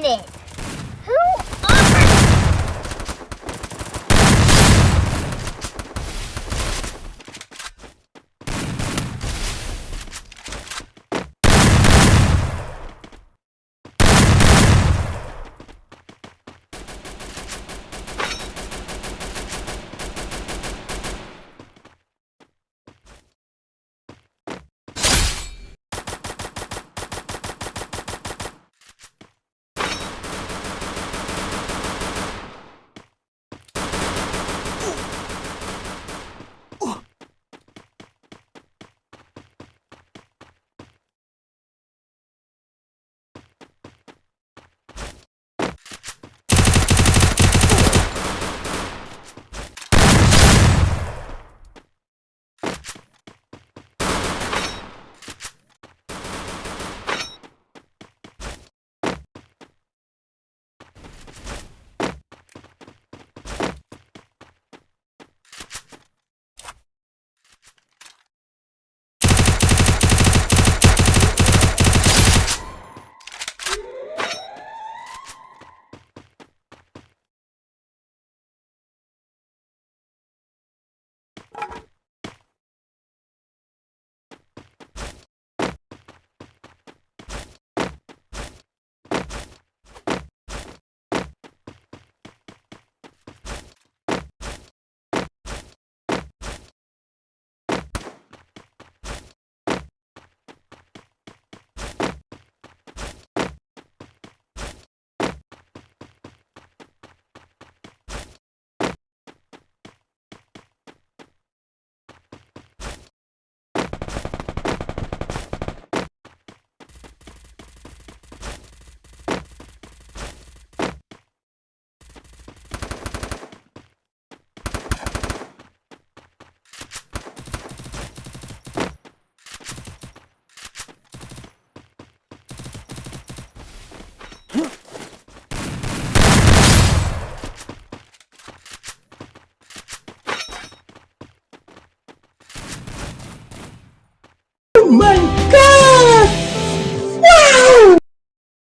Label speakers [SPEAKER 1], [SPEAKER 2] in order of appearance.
[SPEAKER 1] minute.